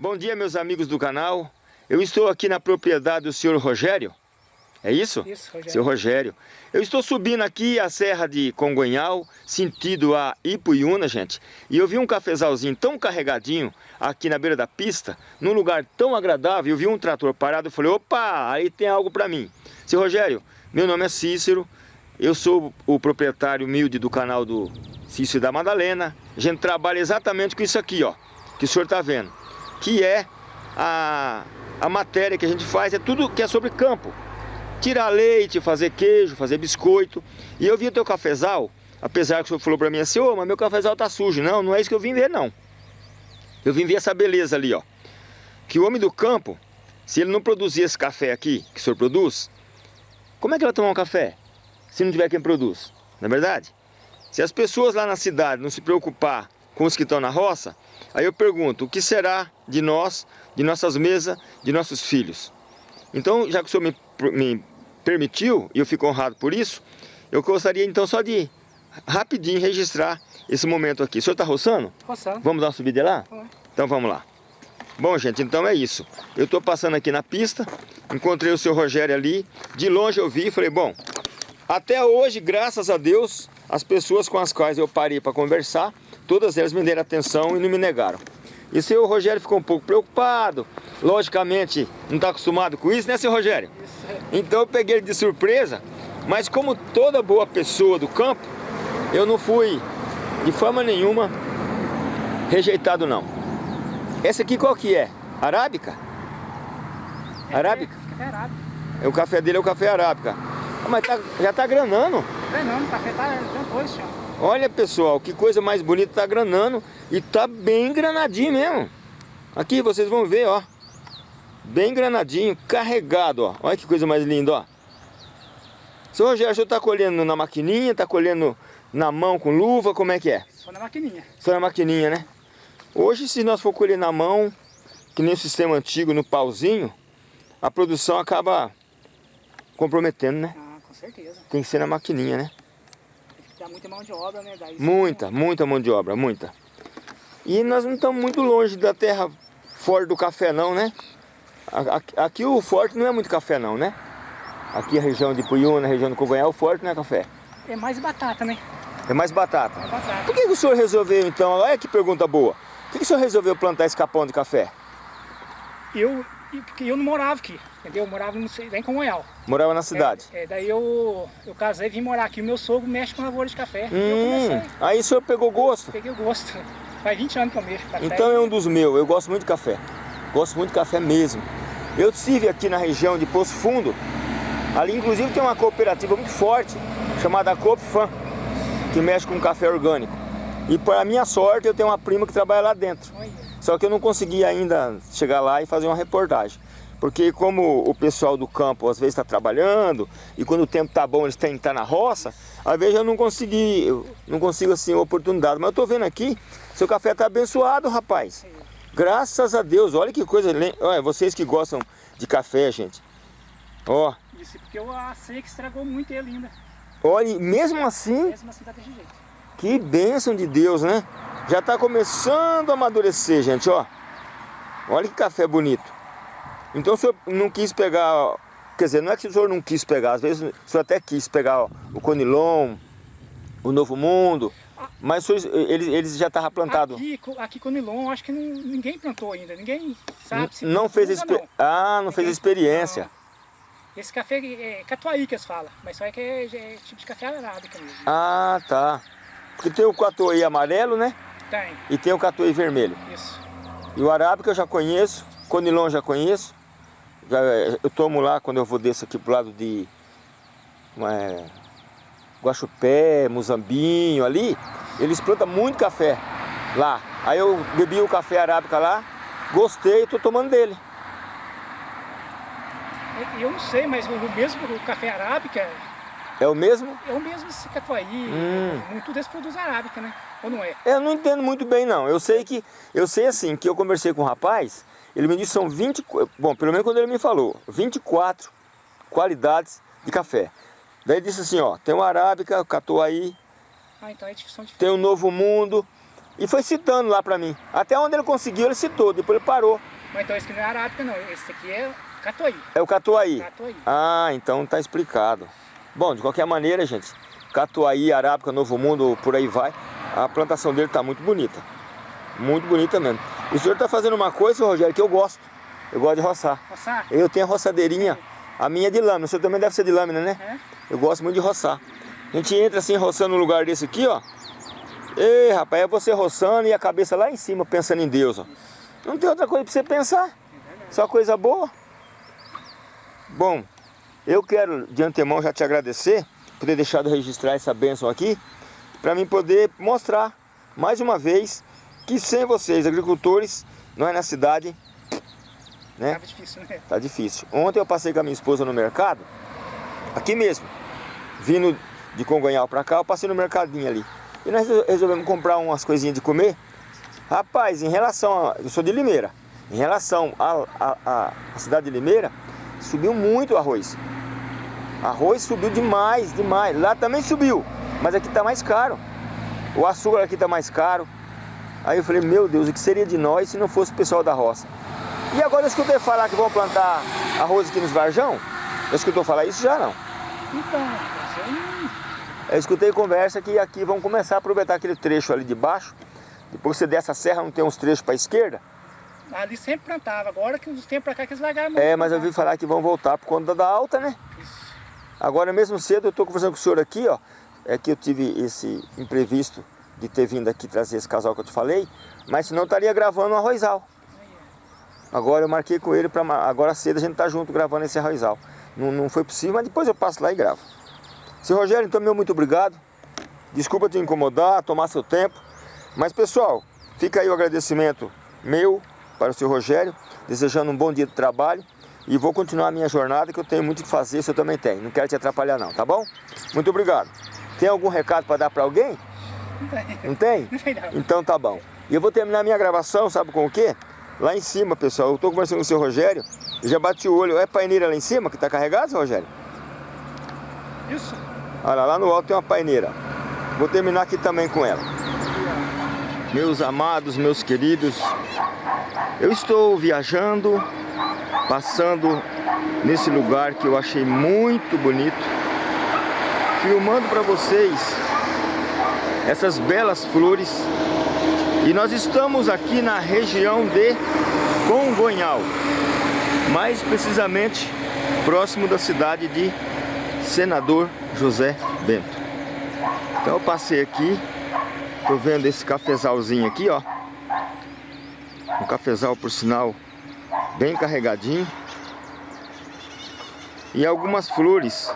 Bom dia, meus amigos do canal. Eu estou aqui na propriedade do senhor Rogério. É isso? Isso, Rogério. Seu Rogério. Eu estou subindo aqui a serra de Congonhal, sentido a Ipuiuna, gente. E eu vi um cafezalzinho tão carregadinho aqui na beira da pista, num lugar tão agradável. Eu vi um trator parado e falei, opa, aí tem algo para mim. Seu Rogério, meu nome é Cícero. Eu sou o proprietário humilde do canal do Cícero da Madalena. A gente trabalha exatamente com isso aqui, ó, que o senhor está vendo que é a, a matéria que a gente faz, é tudo que é sobre campo. Tirar leite, fazer queijo, fazer biscoito. E eu vi o teu cafezal, apesar que o senhor falou para mim assim, ô, oh, mas meu cafezal tá sujo. Não, não é isso que eu vim ver, não. Eu vim ver essa beleza ali, ó. Que o homem do campo, se ele não produzir esse café aqui, que o senhor produz, como é que ele vai tomar um café? Se não tiver quem produz, não é verdade? Se as pessoas lá na cidade não se preocupar com os que estão na roça, aí eu pergunto, o que será de nós, de nossas mesas, de nossos filhos? Então, já que o senhor me, me permitiu, e eu fico honrado por isso, eu gostaria então só de rapidinho registrar esse momento aqui. O senhor está roçando? Roçando. Vamos dar uma subida lá? Então vamos lá. Bom, gente, então é isso. Eu estou passando aqui na pista, encontrei o seu Rogério ali, de longe eu vi e falei, bom, até hoje, graças a Deus, as pessoas com as quais eu parei para conversar, todas elas me deram atenção e não me negaram. E o seu Rogério ficou um pouco preocupado, logicamente não está acostumado com isso, né, seu Rogério? Isso. Então eu peguei ele de surpresa, mas como toda boa pessoa do campo, eu não fui de forma nenhuma rejeitado não. Essa aqui qual que é? Arábica? É, Arábica? É, arábica. É, o café dele é o café arábica. Ah, mas tá, já tá granando. Granando, o café tá depois, senhor. Olha pessoal, que coisa mais bonita, tá granando e tá bem granadinho mesmo. Aqui vocês vão ver, ó. Bem granadinho, carregado, ó. Olha que coisa mais linda, ó. Seu Rogério, o senhor tá colhendo na maquininha, tá colhendo na mão com luva, como é que é? Só na maquininha. Só na maquininha, né? Hoje, se nós for colher na mão, que nem o sistema antigo, no pauzinho, a produção acaba comprometendo, né? Ah, com certeza. Tem que ser na maquininha, né? Dá muita mão de obra, né? Daí Muita, muita mão de obra, muita. E nós não estamos muito longe da terra forte do café não, né? Aqui, aqui, o forte não é muito café não, né? Aqui a região de Puyuna, a região do Cogonhal, o forte não é café. É mais batata, né? É mais batata. É batata. Por que, que o senhor resolveu então, olha que pergunta boa. Por que, que o senhor resolveu plantar esse capão de café? Eu, porque eu não morava aqui, entendeu? Eu morava no, lá em Congonhal. Morava na cidade. É, é, daí eu, eu casei e vim morar aqui. O meu sogro mexe com lavoura de café. E Hum, aí o senhor pegou gosto. peguei o gosto. Faz 20 anos que eu mexo com café. Então é um dos meus, eu gosto muito de café. Gosto muito de café mesmo. Eu estive aqui na região de Poço Fundo. Ali inclusive tem uma cooperativa muito forte, chamada Coopfan, que mexe com café orgânico. E para minha sorte eu tenho uma prima que trabalha lá dentro. Olha, Só que eu não consegui ainda chegar lá e fazer uma reportagem. Porque como o pessoal do campo às vezes está trabalhando, e quando o tempo está bom eles têm que estar na roça, às vezes eu não consegui, eu não consigo assim oportunidade. Mas eu estou vendo aqui, seu café está abençoado, rapaz. Graças a Deus, olha que coisa. Olha, vocês que gostam de café, gente. Ó, Isso porque eu a seca estragou muito ele ainda. olha, e mesmo assim, Mesmo assim tá desse jeito. que bênção de Deus, né? Já está começando a amadurecer, gente, ó. Olha que café bonito. Então o senhor não quis pegar, quer dizer, não é que o senhor não quis pegar, às vezes o senhor até quis pegar o Conilon, o Novo Mundo, mas senhor, eles, eles já estavam plantados. Aqui, aqui com Nilon, acho que não- ninguém plantou ainda. Ninguém sabe se Não fez não. Ah, não fez a experiência. Não. Esse café é catuaí que eles falam, mas só é que é, é tipo de café arábica mesmo. Ah, tá. Porque tem o catuai amarelo, né? Tem, E tem o catuai vermelho. isso. E o arábica eu já conheço, Conilon já conheço. Já, eu tomo lá quando eu vou desse aqui pro lado de é, Guaxupé, Muzambinho ali. Eles plantam muito café lá. Aí eu bebi o café arábica lá, gostei e tô tomando dele. Eu não sei, mas o o mesmo o café arábica É o mesmo? é o mesmo esse catuaí. Hum. Muito desse produz arábica, né? Ou não é? Eu não entendo muito bem não. Eu sei que eu sei assim que eu conversei com um rapaz, ele me disse que são 20, bom, pelo menos quando ele me falou, 24 qualidades de café. Daí ele disse assim, ó, tem o arábica, o catuai, Ah, então é tem o Novo Mundo. E foi citando lá pra mim. Até onde ele conseguiu, ele citou, depois ele parou. Mas então esse aqui não é arábica não, esse aqui é catuaí. É o catuaí? Catuaí. Ah, então tá explicado. Bom, de qualquer maneira, gente, catuaí, arábica, novo mundo, por aí vai. A plantação dele tá muito bonita. Muito bonita mesmo. E o senhor tá fazendo uma coisa, Rogério, que eu gosto. Eu gosto de roçar. Roçar? Eu tenho a roçadeirinha, a minha é de lâmina. O senhor também deve ser de lâmina, né? É. Eu gosto muito de roçar. A gente entra assim, roçando num lugar desse aqui, ó. Ei, rapaz, é você roçando e a cabeça lá em cima, pensando em Deus, ó. Não tem outra coisa pra você pensar. Só coisa boa. Bom, eu quero de antemão já te agradecer por ter deixado registrar essa bênção aqui, para mim poder mostrar mais uma vez que sem vocês, agricultores, nós na cidade, né? Tava difícil, né? Tá difícil. Ontem eu passei com a minha esposa no mercado, aqui mesmo, vindo de Congonhal para cá, eu passei no mercadinho ali. E nós resolvemos comprar umas coisinhas de comer. Rapaz, em relação a... Eu sou de Limeira. Em relação à cidade de Limeira, subiu muito o arroz. Arroz subiu demais, demais. Lá também subiu, mas aqui tá mais caro. O açúcar aqui tá mais caro. Aí eu falei, meu Deus, o que seria de nós se não fosse o pessoal da roça? E agora eu escutei falar que vão plantar arroz aqui nos Varjão? Eu escutou falar isso já não? Então. Eu escutei conversa que aqui vão começar a aproveitar aquele trecho ali de baixo. Depois você desce a serra, não tem uns trechos para a esquerda? Ali sempre plantava, agora que uns tempos para cá que eles largaram. É, mas eu ouvi falar que vão voltar por conta da alta, né? Isso. Agora mesmo cedo eu estou conversando com o senhor aqui, ó. É que eu tive esse imprevisto de ter vindo aqui trazer esse casal que eu te falei, mas senão eu estaria gravando um arrozal. Agora eu marquei com ele para agora cedo a gente tá junto gravando esse arrozal. Não, não foi possível, mas depois eu passo lá e gravo. Seu Rogério, então meu muito obrigado. Desculpa te incomodar, tomar seu tempo. Mas pessoal, fica aí o agradecimento meu para o seu Rogério, desejando um bom dia de trabalho e vou continuar a minha jornada que eu tenho muito que fazer, isso eu também tenho. Não quero te atrapalhar não, tá bom? Muito obrigado. Tem algum recado para dar para alguém? Não tem? Não tem não. Então tá bom. E eu vou terminar minha gravação, sabe com o quê? Lá em cima, pessoal, eu estou conversando com o seu Rogério, e já bati o olho, é paineira lá em cima que está carregado, seu Rogério? Isso. Olha, lá no alto tem uma paineira. Vou terminar aqui também com ela. Meus amados, meus queridos, eu estou viajando, passando nesse lugar que eu achei muito bonito, filmando para vocês essas belas flores. E nós estamos aqui na região de Congonhal, mais precisamente próximo da cidade de Senador José Bento. Então eu passei aqui, tô vendo esse cafezalzinho aqui, ó. Um cafezal, por sinal, bem carregadinho. E algumas flores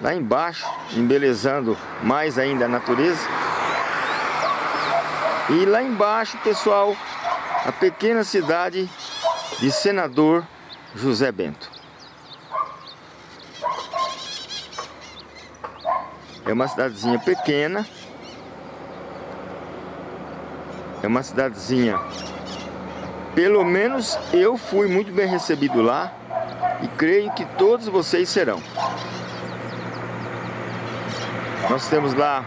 lá embaixo, embelezando mais ainda a natureza. E lá embaixo, pessoal, a pequena cidade de Senador José Bento. É uma cidadezinha pequena. É uma cidadezinha... Pelo menos eu fui muito bem recebido lá. E creio que todos vocês serão. Nós temos lá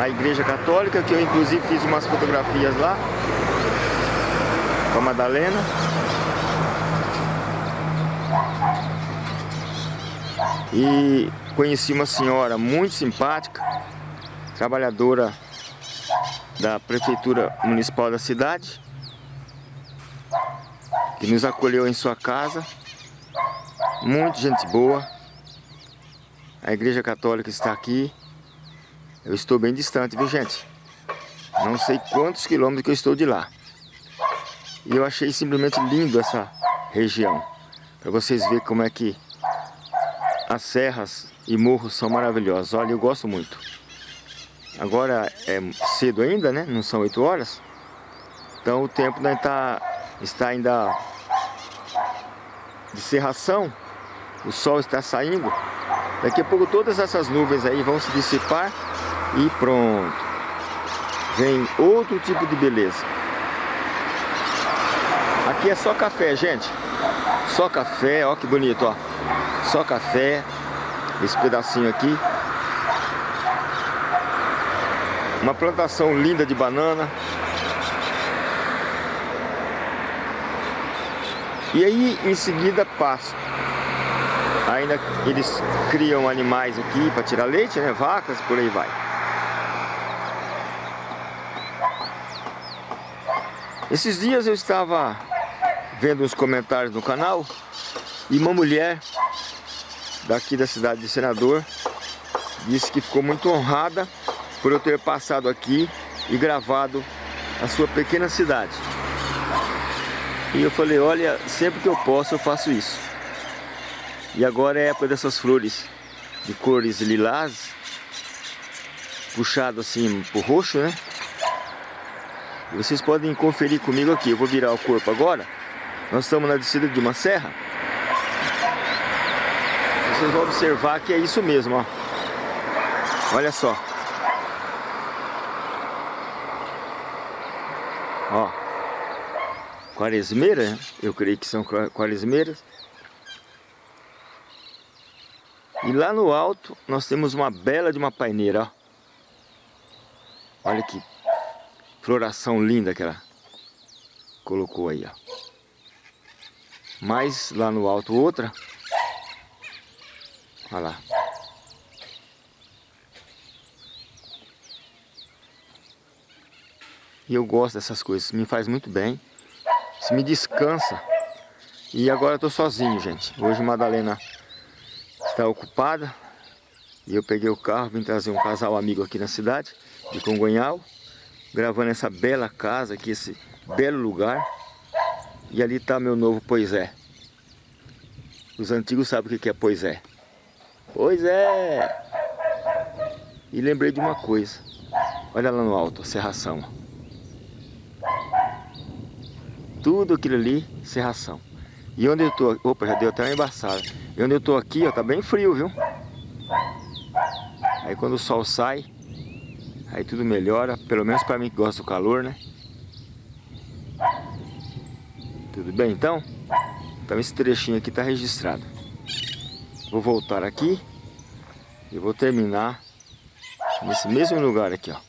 a igreja católica, que eu inclusive fiz umas fotografias lá. Com a Madalena. E conheci uma senhora muito simpática, trabalhadora da Prefeitura Municipal da cidade, que nos acolheu em sua casa, muito gente boa. A Igreja Católica está aqui, eu estou bem distante, viu gente? Não sei quantos quilômetros que eu estou de lá. E eu achei simplesmente lindo essa região, para vocês verem como é que as serras e morros são maravilhosos. Olha, eu gosto muito. Agora é cedo ainda, né? Não são 8 horas. Então o tempo ainda tá, está ainda de serração. O sol está saindo. Daqui a pouco todas essas nuvens aí vão se dissipar e pronto. Vem outro tipo de beleza. Aqui é só café, gente. Só café, ó que bonito, ó. Só café. Esse pedacinho aqui. Uma plantação linda de banana. E aí, em seguida, pasto. Ainda eles criam animais aqui para tirar leite, né? Vacas, por aí vai. Esses dias eu estava vendo uns comentários no canal e uma mulher daqui da cidade de Senador disse que ficou muito honrada por eu ter passado aqui e gravado a sua pequena cidade. E eu falei, olha, sempre que eu posso eu faço isso. E agora é a época dessas flores de cores lilás, puxado assim pro roxo, né? E vocês podem conferir comigo aqui, eu vou virar o corpo agora. Nós estamos na descida de uma serra. Vocês vão observar que é isso mesmo, ó. Olha só. Ó. Quaresmeira, eu creio que são quaresmeiras. E lá no alto nós temos uma bela de uma paineira, ó. Olha que floração linda que ela colocou aí, ó. Mais lá no alto outra. Olha lá. E eu gosto dessas coisas, me faz muito bem. Isso me descansa. E agora eu tô sozinho, gente. Hoje Madalena está ocupada. E eu peguei o carro, vim trazer um casal amigo aqui na cidade, de Congonhal gravando essa bela casa aqui, esse belo lugar. E ali está meu novo Pois é. Os antigos sabem o que é Pois é. Pois é! E lembrei de uma coisa. Olha lá no alto, a serração. Tudo aquilo ali, serração. E onde eu tô... Opa, já deu até uma embaçada. E onde eu tô aqui, ó, tá bem frio, viu? Aí quando o sol sai, Aí tudo melhora, pelo menos para mim que gosto do calor, né? Tudo bem então? Então esse trechinho aqui está registrado. Vou voltar aqui e vou terminar nesse mesmo lugar aqui, ó.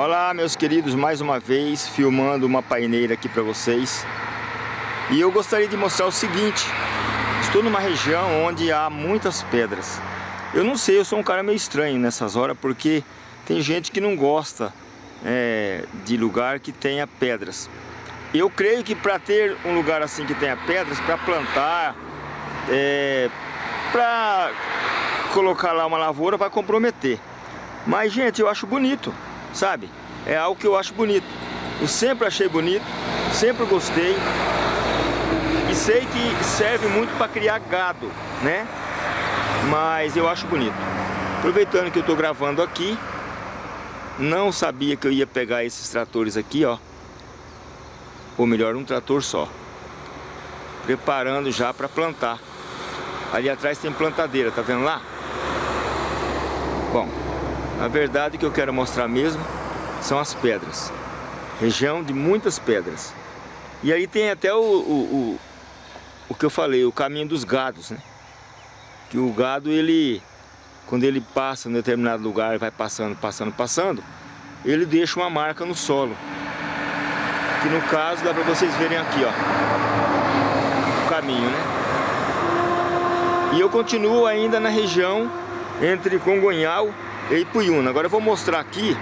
Olá meus queridos, mais uma vez filmando uma paineira aqui para vocês e eu gostaria de mostrar o seguinte Estou numa região onde há muitas pedras. Eu não sei, eu sou um cara meio estranho nessas horas, porque tem gente que não gosta é, de lugar que tenha pedras. Eu creio que para ter um lugar assim que tenha pedras, para plantar, é, para colocar lá uma lavoura, vai comprometer. Mas, gente, eu acho bonito, sabe? É algo que eu acho bonito. Eu sempre achei bonito, sempre gostei sei que serve muito para criar gado, né? Mas eu acho bonito. Aproveitando que eu estou gravando aqui, não sabia que eu ia pegar esses tratores aqui, ó. Ou melhor, um trator só. Preparando já para plantar. Ali atrás tem plantadeira, tá vendo lá? Bom, a verdade que eu quero mostrar mesmo são as pedras. Região de muitas pedras. E aí tem até o, o, o que eu falei, o caminho dos gados, né? Que o gado, ele, quando ele passa em determinado lugar, vai passando, passando, passando, ele deixa uma marca no solo. Que no caso, dá para vocês verem aqui, ó. O caminho, né? E eu continuo ainda na região entre Congonhal e Ipuyuna. Agora eu vou mostrar aqui,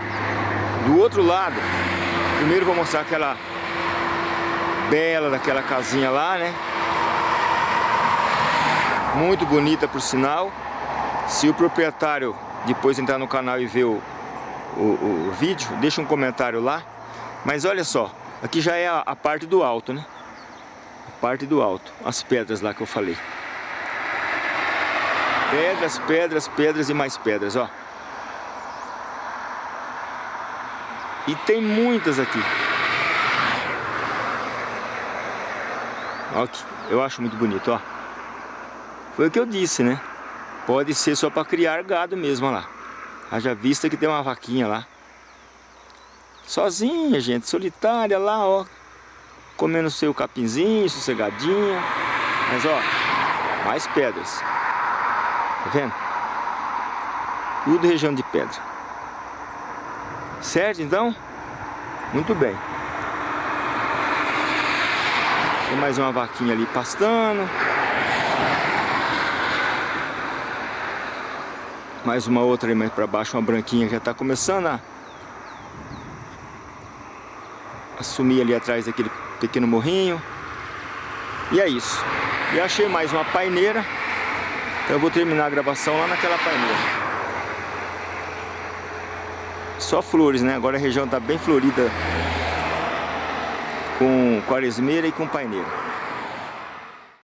do outro lado. Primeiro vou mostrar aquela bela daquela casinha lá, né? Muito bonita por sinal. Se o proprietário depois entrar no canal e ver o, o, o vídeo, deixa um comentário lá. Mas olha só, aqui já é a, a parte do alto, né? A parte do alto, as pedras lá que eu falei. Pedras, pedras, pedras e mais pedras, ó. E tem muitas aqui. Ó, eu acho muito bonito, ó. Foi o que eu disse, né? Pode ser só para criar gado mesmo, lá. Haja vista que tem uma vaquinha lá. Sozinha, gente, solitária lá, ó. Comendo seu capinzinho, sossegadinha. Mas, ó, Mais pedras. Tá vendo? Tudo região de pedra. Certo, então? Muito bem. Tem mais uma vaquinha ali pastando. Mais uma outra ali mais para baixo, uma branquinha que já está começando a assumir ali atrás daquele pequeno morrinho. E é isso. E achei mais uma paineira. Então eu vou terminar a gravação lá naquela paineira. Só flores, né? Agora a região está bem florida com quaresmeira e com paineira.